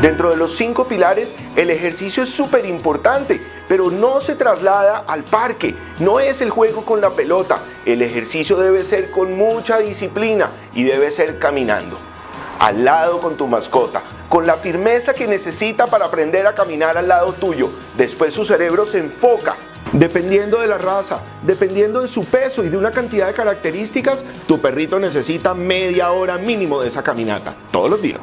Dentro de los cinco pilares, el ejercicio es súper importante, pero no se traslada al parque, no es el juego con la pelota. El ejercicio debe ser con mucha disciplina y debe ser caminando. Al lado con tu mascota, con la firmeza que necesita para aprender a caminar al lado tuyo. Después su cerebro se enfoca Dependiendo de la raza, dependiendo de su peso y de una cantidad de características, tu perrito necesita media hora mínimo de esa caminata, todos los días.